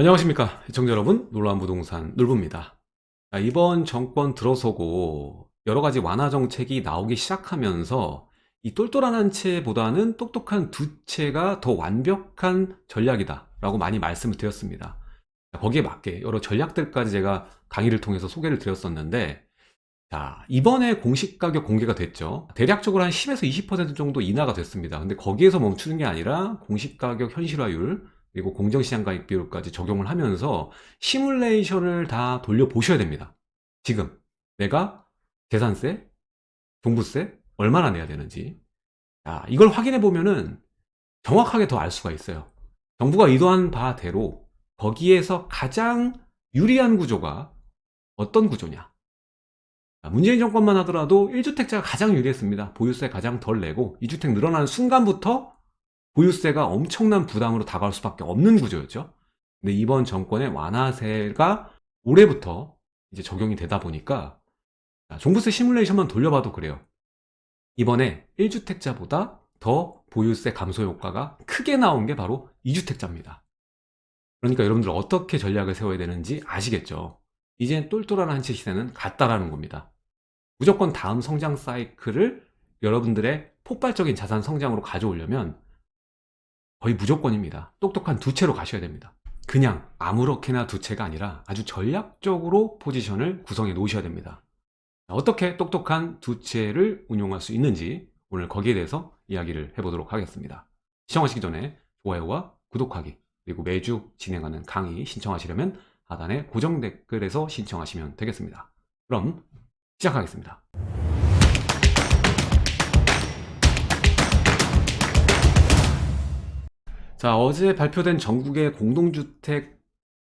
안녕하십니까 시청자 여러분. 놀라운 부동산 놀부입니다. 자, 이번 정권 들어서고 여러가지 완화 정책이 나오기 시작하면서 이 똘똘한 한 채보다는 똑똑한 두 채가 더 완벽한 전략이다 라고 많이 말씀을 드렸습니다. 자, 거기에 맞게 여러 전략들까지 제가 강의를 통해서 소개를 드렸었는데 자 이번에 공시가격 공개가 됐죠. 대략적으로 한 10에서 20% 정도 인하가 됐습니다. 근데 거기에서 멈추는 게 아니라 공시가격 현실화율 그리고 공정시장 가입 비율까지 적용을 하면서 시뮬레이션을 다 돌려보셔야 됩니다. 지금 내가 재산세, 종부세 얼마나 내야 되는지 자, 이걸 확인해 보면은 정확하게 더 알 수가 있어요. 정부가 의도한 바대로 거기에서 가장 유리한 구조가 어떤 구조냐 문재인 정권만 하더라도 1주택자가 가장 유리했습니다. 보유세 가장 덜 내고 2주택 늘어나는 순간부터 보유세가 엄청난 부담으로 다가올 수밖에 없는 구조였죠. 근데 이번 정권의 완화세가 올해부터 이제 적용이 되다 보니까 종부세 시뮬레이션만 돌려봐도 그래요. 이번에 1주택자보다 더 보유세 감소 효과가 크게 나온 게 바로 2주택자입니다. 그러니까 여러분들 어떻게 전략을 세워야 되는지 아시겠죠? 이제 똘똘한 한채 시세는 갔다라는 겁니다. 무조건 다음 성장 사이클을 여러분들의 폭발적인 자산 성장으로 가져오려면 거의 무조건입니다. 똑똑한 두 채로 가셔야 됩니다. 그냥 아무렇게나 두 채가 아니라 아주 전략적으로 포지션을 구성해 놓으셔야 됩니다. 어떻게 똑똑한 두 채를 운용할 수 있는지 오늘 거기에 대해서 이야기를 해보도록 하겠습니다. 시청하시기 전에 좋아요와 구독하기 그리고 매주 진행하는 강의 신청하시려면 하단에 고정 댓글에서 신청하시면 되겠습니다. 그럼 시작하겠습니다. 자 어제 발표된 전국의 공동주택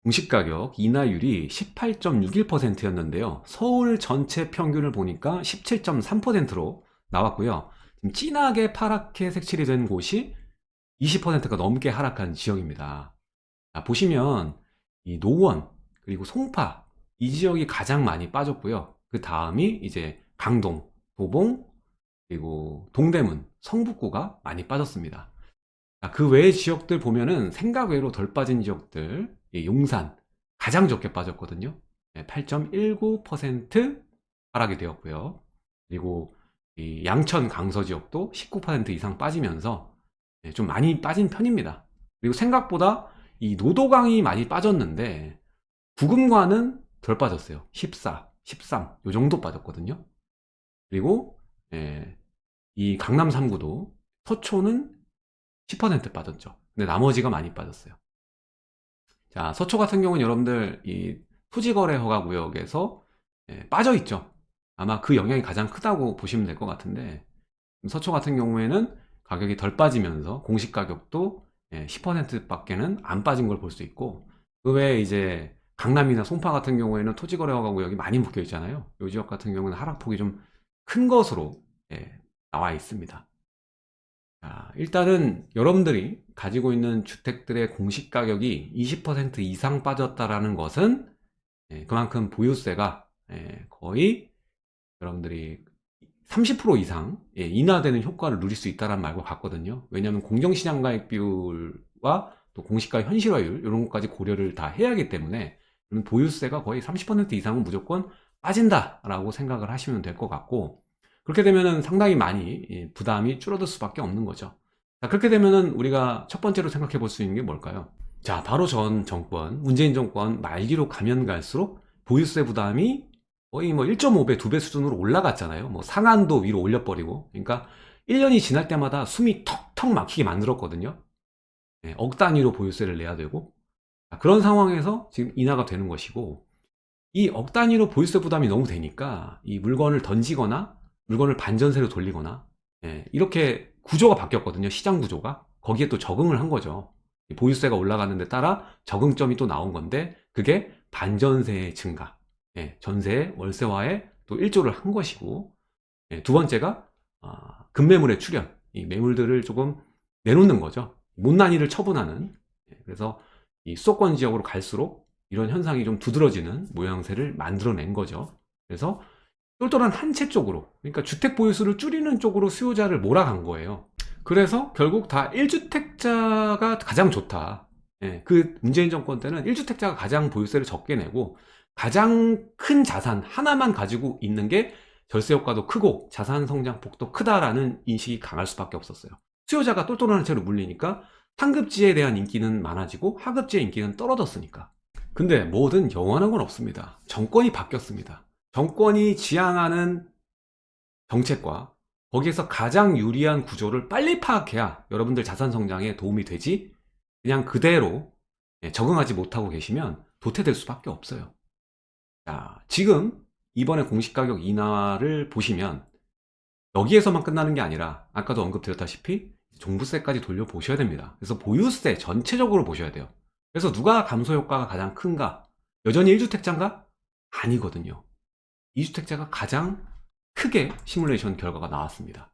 공시가격 인하율이 18.61%였는데요. 서울 전체 평균을 보니까 17.3%로 나왔고요. 지금 진하게 파랗게 색칠이 된 곳이 20%가 넘게 하락한 지역입니다. 자, 보시면 이 노원 그리고 송파 이 지역이 가장 많이 빠졌고요. 그 다음이 이제 강동, 도봉 그리고 동대문, 성북구가 많이 빠졌습니다 그 외의 지역들 보면은 생각 외로 덜 빠진 지역들 용산 가장 적게 빠졌거든요. 8.19% 하락이 되었고요. 그리고 양천 강서 지역도 19% 이상 빠지면서 네, 좀 많이 빠진 편입니다. 그리고 생각보다 이 노도강이 많이 빠졌는데 부금과는 덜 빠졌어요. 14, 13 요 정도 빠졌거든요. 그리고 예, 이 강남 3구도 서초는 10% 빠졌죠. 근데 나머지가 많이 빠졌어요. 자, 서초 같은 경우는 여러분들 이 토지거래 허가 구역에서 예, 빠져 있죠. 아마 그 영향이 가장 크다고 보시면 될 것 같은데 서초 같은 경우에는 가격이 덜 빠지면서 공시 가격도 예, 10% 밖에는 안 빠진 걸 볼 수 있고 그 외에 이제 강남이나 송파 같은 경우에는 토지거래 허가 구역이 많이 묶여 있잖아요. 이 지역 같은 경우는 하락폭이 좀 큰 것으로 예, 나와 있습니다. 자, 일단은 여러분들이 가지고 있는 주택들의 공시가격이 20% 이상 빠졌다라는 것은 예, 그만큼 보유세가 예, 거의 여러분들이 30% 이상 예, 인하되는 효과를 누릴 수 있다는 말과 같거든요. 왜냐하면 공정시장 가액 비율과 또 공시가 현실화율 이런 것까지 고려를 다 해야 하기 때문에 보유세가 거의 30% 이상은 무조건 빠진다 라고 생각을 하시면 될 것 같고 그렇게 되면 상당히 많이 부담이 줄어들 수밖에 없는 거죠. 자, 그렇게 되면 우리가 첫 번째로 생각해 볼 수 있는 게 뭘까요? 자 바로 전 정권 문재인 정권 말기로 가면 갈수록 보유세 부담이 거의 뭐 1.5배 2배 수준으로 올라갔잖아요. 뭐 상한도 위로 올려버리고. 그러니까 1년이 지날 때마다 숨이 턱턱 막히게 만들었거든요. 네, 억 단위로 보유세를 내야 되고. 그런 상황에서 지금 인하가 되는 것이고 이 억 단위로 보유세 부담이 너무 되니까 이 물건을 던지거나 물건을 반전세로 돌리거나 예, 이렇게 구조가 바뀌었거든요 시장 구조가. 거기에 또 적응을 한 거죠. 보유세가 올라가는 데 따라 적응점이 또 나온 건데 그게 반전세의 증가. 예, 전세 월세화에 또 일조를 한 것이고 예, 두 번째가 어, 급매물의 출현. 이 매물들을 조금 내놓는 거죠. 못난이를 처분하는. 예, 그래서 이 수도권 지역으로 갈수록 이런 현상이 좀 두드러지는 모양새를 만들어낸 거죠. 그래서 똘똘한 한 채 쪽으로 그러니까 주택 보유수를 줄이는 쪽으로 수요자를 몰아간 거예요 그래서 결국 다 1주택자가 가장 좋다 예, 그 문재인 정권 때는 1주택자가 가장 보유세를 적게 내고 가장 큰 자산 하나만 가지고 있는 게 절세 효과도 크고 자산 성장폭도 크다라는 인식이 강할 수밖에 없었어요. 수요자가 똘똘한 채로 물리니까 상급지에 대한 인기는 많아지고 하급지의 인기는 떨어졌으니까. 근데 뭐든 영원한 건 없습니다. 정권이 바뀌었습니다. 정권이 지향하는 정책과 거기에서 가장 유리한 구조를 빨리 파악해야 여러분들 자산 성장에 도움이 되지 그냥 그대로 예, 적응하지 못하고 계시면 도태될 수밖에 없어요. 자, 지금 이번에 공시가격 인하를 보시면 여기에서만 끝나는 게 아니라 아까도 언급드렸다시피 종부세까지 돌려보셔야 됩니다. 그래서 보유세 전체적으로 보셔야 돼요. 그래서 누가 감소 효과가 가장 큰가? 여전히 1주택자인가? 아니거든요. 2주택자가 가장 크게 시뮬레이션 결과가 나왔습니다.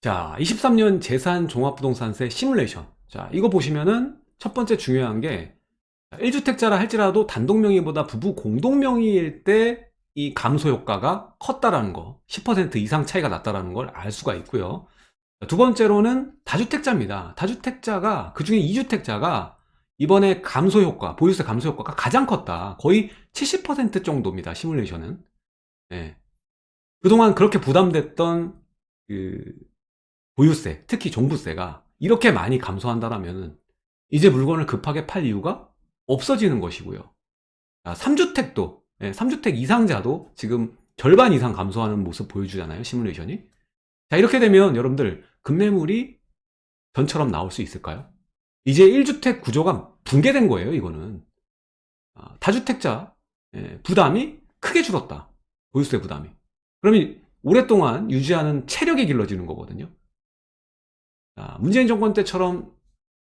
자, 23년 재산 종합부동산세 시뮬레이션. 자, 이거 보시면은 첫 번째 중요한 게 1주택자라 할지라도 단독명의보다 부부 공동명의일 때 이 감소 효과가 컸다라는 거, 10% 이상 차이가 났다라는 걸 알 수가 있고요. 두 번째로는 다주택자입니다. 다주택자가 그 중에 2주택자가 이번에 감소 효과, 보유세 감소 효과가 가장 컸다. 거의 70% 정도입니다. 시뮬레이션은. 네. 그동안 그렇게 부담됐던 그 보유세, 특히 종부세가 이렇게 많이 감소한다라면 이제 물건을 급하게 팔 이유가 없어지는 것이고요. 3주택도, 3주택 이상자도 지금 절반 이상 감소하는 모습 보여주잖아요. 시뮬레이션이. 자, 이렇게 되면 여러분들 급매물이 전처럼 나올 수 있을까요? 이제 1주택 구조가 붕괴된 거예요, 이거는. 아, 다주택자 예, 부담이 크게 줄었다. 보유세 부담이. 그러면 오랫동안 유지하는 체력이 길러지는 거거든요. 자, 문재인 정권 때처럼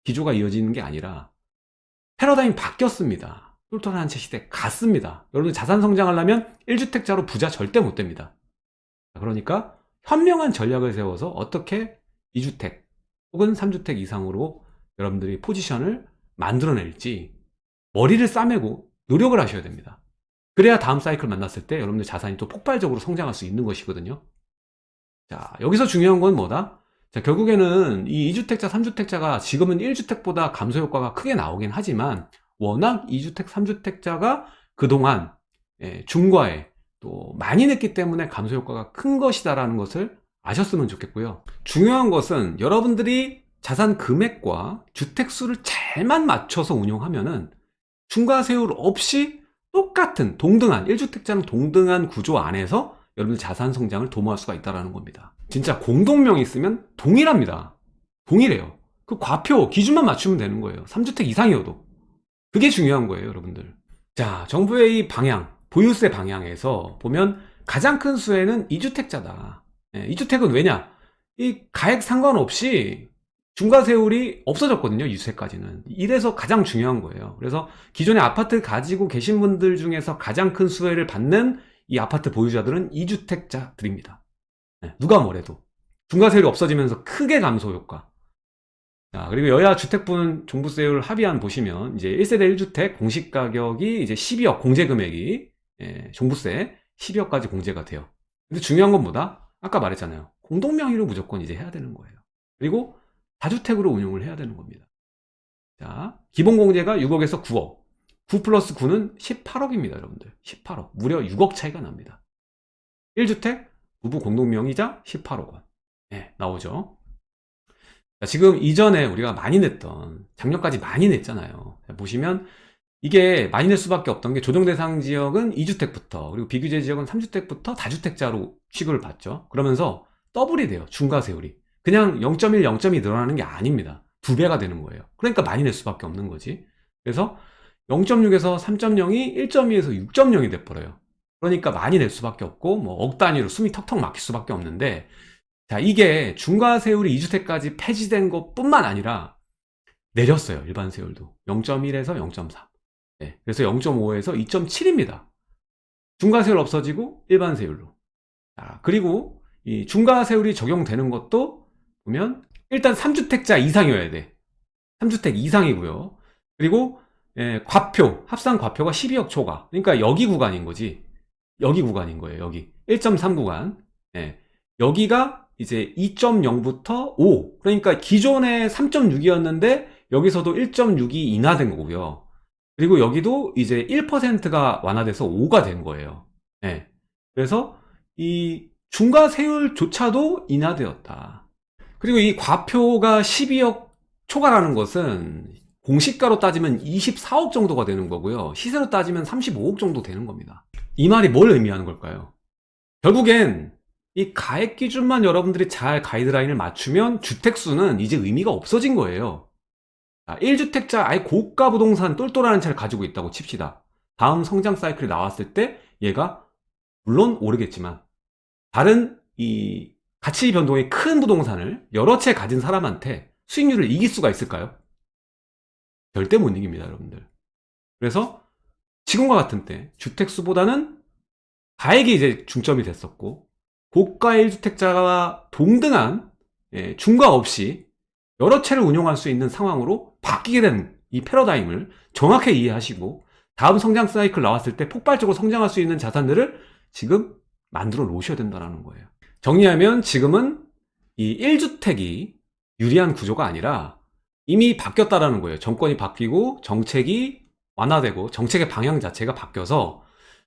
기조가 이어지는 게 아니라 패러다임이 바뀌었습니다. 똘똘한 한채 시대 갔습니다. 여러분 자산 성장하려면 1주택자로 부자 절대 못 됩니다. 그러니까 현명한 전략을 세워서 어떻게 2주택 혹은 3주택 이상으로 여러분들이 포지션을 만들어낼지 머리를 싸매고 노력을 하셔야 됩니다. 그래야 다음 사이클 만났을 때 여러분들 자산이 또 폭발적으로 성장할 수 있는 것이거든요. 자, 여기서 중요한 건 뭐다? 자, 결국에는 이 2주택자, 3주택자가 지금은 1주택보다 감소 효과가 크게 나오긴 하지만 워낙 2주택, 3주택자가 그동안 예, 중과에 또 많이 냈기 때문에 감소 효과가 큰 것이다라는 것을 아셨으면 좋겠고요. 중요한 것은 여러분들이 자산 금액과 주택 수를 잘만 맞춰서 운용하면 은 중과세율 없이 똑같은 동등한 1주택자는 동등한 구조 안에서 여러분들 자산 성장을 도모할 수가 있다는 겁니다. 진짜 공동명이 있으면 동일합니다. 동일해요. 그 과표 기준만 맞추면 되는 거예요. 3주택 이상이어도. 그게 중요한 거예요, 여러분들. 자, 정부의 이 방향, 보유세 방향에서 보면 가장 큰 수혜는 2주택자다. 예, 2주택은 왜냐? 이 가액 상관없이 중과 세율이 없어졌거든요. 2주택까지는. 이래서 가장 중요한 거예요. 그래서 기존에 아파트 가지고 계신 분들 중에서 가장 큰 수혜를 받는 이 아파트 보유자들은 2주택자들입니다. 네, 누가 뭐래도. 중과 세율이 없어지면서 크게 감소 효과. 자, 그리고 여야 주택분 종부세율 합의안 보시면 이제 1세대 1주택 공시가격이 이제 12억 공제금액이 예, 종부세 12억까지 공제가 돼요. 근데 중요한 건 뭐다? 아까 말했잖아요. 공동명의로 무조건 이제 해야 되는 거예요. 그리고 다주택으로 운용을 해야 되는 겁니다. 자, 기본 공제가 6억에서 9억. 9 플러스 9는 18억입니다, 여러분들. 18억. 무려 6억 차이가 납니다. 1주택, 부부 공동명의자 18억 원. 네, 나오죠. 자, 지금 이전에 우리가 많이 냈던, 작년까지 많이 냈잖아요. 자, 보시면 이게 많이 낼 수밖에 없던 게 조정 대상 지역은 2주택부터, 그리고 비규제 지역은 3주택부터 다주택자로 취급을 받죠. 그러면서 더블이 돼요, 중과세율이. 그냥 0.1, 0.2 늘어나는 게 아닙니다. 두 배가 되는 거예요. 그러니까 많이 낼 수밖에 없는 거지. 그래서 0.6에서 3.0이 1.2에서 6.0이 돼버려요. 그러니까 많이 낼 수밖에 없고 뭐 억 단위로 숨이 턱턱 막힐 수밖에 없는데 자 이게 중과세율이 2주택까지 폐지된 것 뿐만 아니라 내렸어요. 일반 세율도 0.1에서 0.3 네, 그래서 0.5에서 2.7입니다. 중과세율 없어지고 일반 세율로 자, 그리고 이 중과세율이 적용되는 것도 보면 일단 3주택자 이상이어야 돼 3주택 이상이고요. 그리고 예, 과표, 합산 과표가 12억 초과. 그러니까 여기 구간인 거지. 여기 구간인 거예요. 여기 1.3 구간. 예, 여기가 이제 2.0부터 5. 그러니까 기존에 3.6이었는데 여기서도 1.6이 인하된 거고요. 그리고 여기도 이제 1%가 완화돼서 5가 된 거예요. 예. 그래서 이 중과세율조차도 인하되었다. 그리고 이 과표가 12억 초과라는 것은 공시가로 따지면 24억 정도가 되는 거고요. 시세로 따지면 35억 정도 되는 겁니다. 이 말이 뭘 의미하는 걸까요? 결국엔 이 가액 기준만 여러분들이 잘 가이드라인을 맞추면 주택수는 이제 의미가 없어진 거예요. 1주택자 아예 고가 부동산 똘똘한 차를 가지고 있다고 칩시다. 다음 성장 사이클이 나왔을 때 얘가 물론 오르겠지만 다른 이 가치 변동이 큰 부동산을 여러 채 가진 사람한테 수익률을 이길 수가 있을까요? 절대 못 이깁니다, 여러분들. 그래서 지금과 같은 때 주택수보다는 가액이 이제 중점이 됐었고 고가 1주택자와 동등한 예, 중과 없이 여러 채를 운용할 수 있는 상황으로 바뀌게 된 이 패러다임을 정확히 이해하시고 다음 성장 사이클 나왔을 때 폭발적으로 성장할 수 있는 자산들을 지금 만들어 놓으셔야 된다는 거예요. 정리하면 지금은 이 1주택이 유리한 구조가 아니라 이미 바뀌었다라는 거예요. 정권이 바뀌고 정책이 완화되고 정책의 방향 자체가 바뀌어서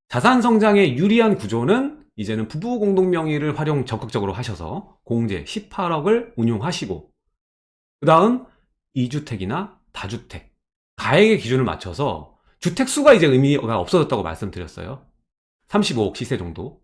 자산 성장에 유리한 구조는 이제는 부부 공동 명의를 활용 적극적으로 하셔서 공제 18억을 운용하시고 그 다음 2주택이나 다주택 가액의 기준을 맞춰서 주택 수가 이제 의미가 없어졌다고 말씀드렸어요 35억 시세 정도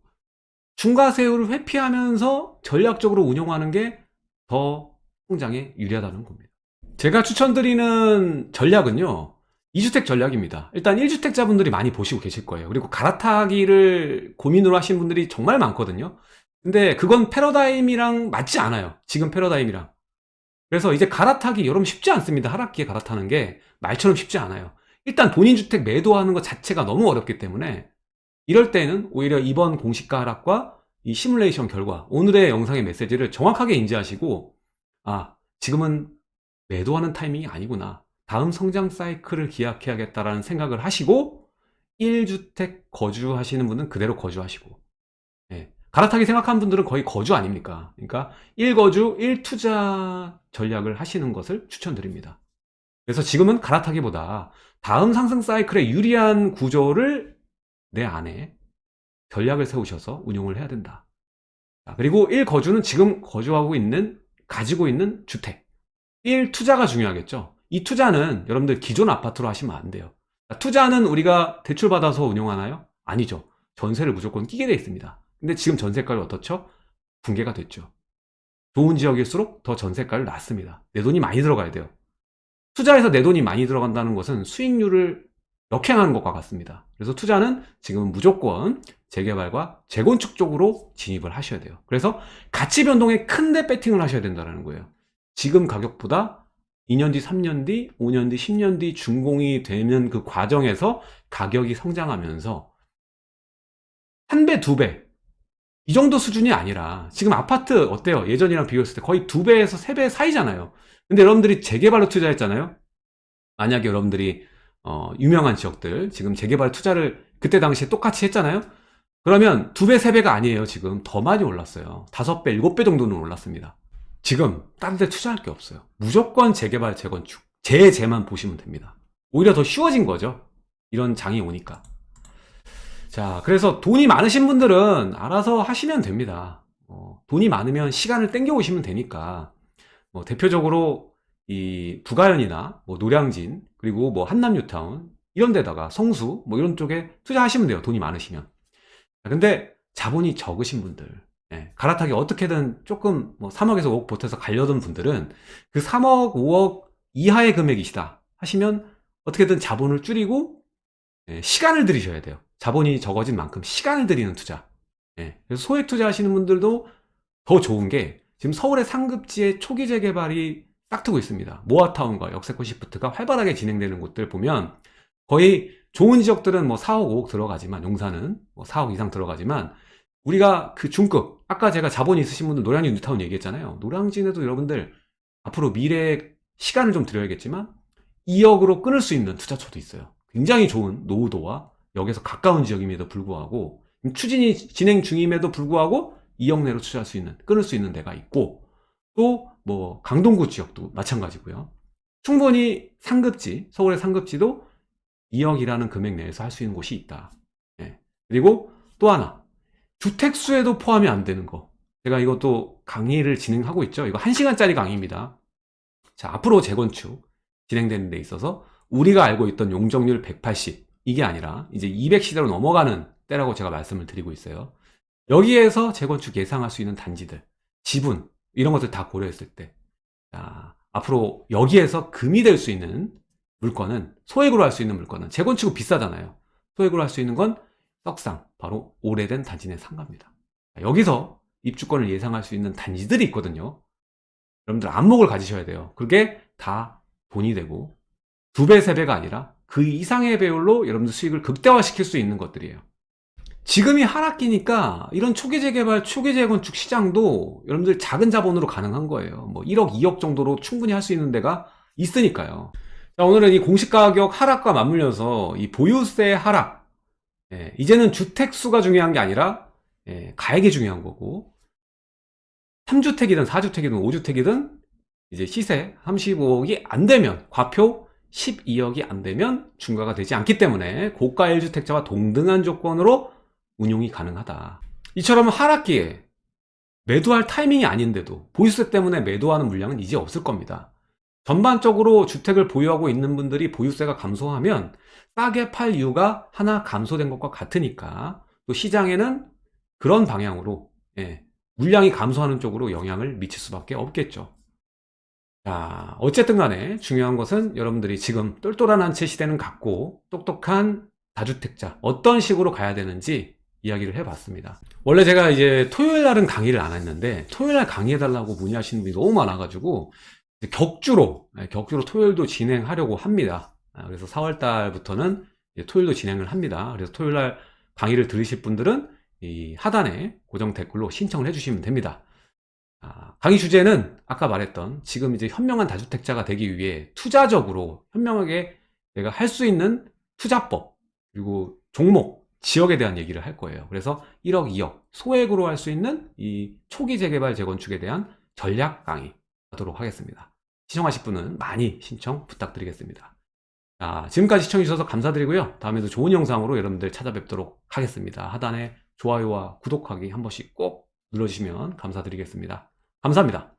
중과세율을 회피하면서 전략적으로 운영하는 게 더 성장에 유리하다는 겁니다. 제가 추천드리는 전략은요 2주택 전략입니다. 일단 1주택자분들이 많이 보시고 계실 거예요. 그리고 갈아타기를 고민으로 하신 분들이 정말 많거든요. 근데 그건 패러다임이랑 맞지 않아요. 지금 패러다임이랑. 그래서 이제 갈아타기 여러분 쉽지 않습니다. 하락기에 갈아타는 게 말처럼 쉽지 않아요. 일단 본인 주택 매도하는 것 자체가 너무 어렵기 때문에 이럴 때는 오히려 이번 공시가 하락과 이 시뮬레이션 결과 오늘의 영상의 메시지를 정확하게 인지하시고 아 지금은 매도하는 타이밍이 아니구나. 다음 성장 사이클을 기약해야겠다라는 생각을 하시고 1주택 거주하시는 분은 그대로 거주하시고. 예, 갈아타기 생각하는 분들은 거의 거주 아닙니까? 그러니까 1거주 1투자 전략을 하시는 것을 추천드립니다. 그래서 지금은 갈아타기보다 다음 상승 사이클에 유리한 구조를 내 안에 전략을 세우셔서 운용을 해야 된다. 그리고 1거주는 지금 거주하고 있는, 가지고 있는 주택. 1 투자가 중요하겠죠. 이 투자는 여러분들 기존 아파트로 하시면 안 돼요. 투자는 우리가 대출받아서 운용하나요? 아니죠. 전세를 무조건 끼게 돼 있습니다. 근데 지금 전세가를 어떻죠? 붕괴가 됐죠. 좋은 지역일수록 더 전세가를 낮습니다. 내 돈이 많이 들어가야 돼요. 투자해서 내 돈이 많이 들어간다는 것은 수익률을 역행하는 것과 같습니다. 그래서 투자는 지금은 무조건 재개발과 재건축 쪽으로 진입을 하셔야 돼요. 그래서 가치 변동에 큰데 배팅을 하셔야 된다는 거예요. 지금 가격보다 2년 뒤, 3년 뒤, 5년 뒤, 10년 뒤 준공이 되는 그 과정에서 가격이 성장하면서 한 배, 두 배, 이 정도 수준이 아니라 지금 아파트 어때요? 예전이랑 비교했을 때 거의 두 배에서 세 배 사이잖아요. 근데 여러분들이 재개발로 투자했잖아요. 만약에 여러분들이 어, 유명한 지역들. 지금 재개발 투자를 그때 당시에 똑같이 했잖아요? 그러면 두 배, 세 배가 아니에요 지금. 더 많이 올랐어요. 다섯 배, 일곱 배 정도는 올랐습니다. 지금 다른 데 투자할 게 없어요. 무조건 재개발, 재건축 재재만 보시면 됩니다. 오히려 더 쉬워진 거죠. 이런 장이 오니까. 자 그래서 돈이 많으신 분들은 알아서 하시면 됩니다. 어, 돈이 많으면 시간을 땡겨 오시면 되니까. 뭐 대표적으로 이 부가연이나 뭐 노량진 그리고 뭐 한남뉴타운 이런 데다가 성수 뭐 이런 쪽에 투자하시면 돼요 돈이 많으시면. 근데 자본이 적으신 분들 예, 갈아타기 어떻게든 조금 뭐 3억에서 5억 보태서 가려던 분들은 그 3억 5억 이하의 금액이시다 하시면 어떻게든 자본을 줄이고 예, 시간을 들이셔야 돼요. 자본이 적어진 만큼 시간을 들이는 투자. 예, 그래서 소액 투자 하시는 분들도 더 좋은 게 지금 서울의 상급지의 초기 재개발이 딱 트고 있습니다. 모아타운과 역세권 시프트가 활발하게 진행되는 곳들 보면 거의 좋은 지역들은 뭐 4억, 5억 들어가지만 용산은 뭐 4억 이상 들어가지만 우리가 그 중급 아까 제가 자본이 있으신 분들 노량진 뉴타운 얘기했잖아요. 노량진에도 여러분들 앞으로 미래에 시간을 좀 들여야겠지만 2억으로 끊을 수 있는 투자처도 있어요. 굉장히 좋은 노후도와 역에서 가까운 지역임에도 불구하고 추진이 진행 중임에도 불구하고 2억 내로 투자할 수 있는 끊을 수 있는 데가 있고 또 뭐 강동구 지역도 마찬가지고요. 충분히 상급지, 서울의 상급지도 2억이라는 금액 내에서 할 수 있는 곳이 있다. 예. 그리고 또 하나, 주택수에도 포함이 안 되는 거. 제가 이것도 강의를 진행하고 있죠. 이거 1시간짜리 강의입니다. 자, 앞으로 재건축 진행되는 데 있어서 우리가 알고 있던 용적률 180, 이게 아니라 이제 200시대로 넘어가는 때라고 제가 말씀을 드리고 있어요. 여기에서 재건축 예상할 수 있는 단지들, 지분, 이런 것들 다 고려했을 때, 자, 앞으로 여기에서 금이 될 수 있는 물건은, 소액으로 할 수 있는 물건은, 재건축은 비싸잖아요. 소액으로 할 수 있는 건 떡상, 바로 오래된 단지 내 상가입니다. 자, 여기서 입주권을 예상할 수 있는 단지들이 있거든요. 여러분들 안목을 가지셔야 돼요. 그게 다 돈이 되고, 두 배, 세 배가 아니라 그 이상의 배율로 여러분들 수익을 극대화시킬 수 있는 것들이에요. 지금이 하락기니까 이런 초기 재개발, 초기 재건축 시장도 여러분들 작은 자본으로 가능한 거예요. 뭐 1억, 2억 정도로 충분히 할 수 있는 데가 있으니까요. 자, 오늘은 이 공시가격 하락과 맞물려서 이 보유세 하락, 예, 이제는 주택수가 중요한 게 아니라 예, 가액이 중요한 거고 3주택이든 4주택이든 5주택이든 이제 시세 35억이 안 되면 과표 12억이 안 되면 중과가 되지 않기 때문에 고가 1주택자와 동등한 조건으로 운용이 가능하다. 이처럼 하락기에 매도할 타이밍이 아닌데도 보유세 때문에 매도하는 물량은 이제 없을 겁니다. 전반적으로 주택을 보유하고 있는 분들이 보유세가 감소하면 싸게 팔 이유가 하나 감소된 것과 같으니까 또 시장에는 그런 방향으로 예, 물량이 감소하는 쪽으로 영향을 미칠 수밖에 없겠죠. 자, 어쨌든 간에 중요한 것은 여러분들이 지금 똘똘한 한채 시대는 갔고 똑똑한 다주택자 어떤 식으로 가야 되는지 이야기를 해봤습니다. 원래 제가 이제 토요일 날은 강의를 안 했는데 토요일 날 강의해달라고 문의하시는 분이 너무 많아가지고 격주로 네, 격주로 토요일도 진행하려고 합니다. 아, 그래서 4월 달부터는 토요일도 진행을 합니다. 그래서 토요일 날 강의를 들으실 분들은 이 하단에 고정 댓글로 신청을 해주시면 됩니다. 아, 강의 주제는 아까 말했던 지금 이제 현명한 다주택자가 되기 위해 투자적으로 현명하게 내가 할 수 있는 투자법 그리고 종목 지역에 대한 얘기를 할 거예요. 그래서 1억, 2억 소액으로 할 수 있는 이 초기 재개발 재건축에 대한 전략 강의 하도록 하겠습니다. 시청하실 분은 많이 신청 부탁드리겠습니다. 자, 지금까지 시청해주셔서 감사드리고요. 다음에도 좋은 영상으로 여러분들 찾아뵙도록 하겠습니다. 하단에 좋아요와 구독하기 한 번씩 꼭 눌러주시면 감사드리겠습니다. 감사합니다.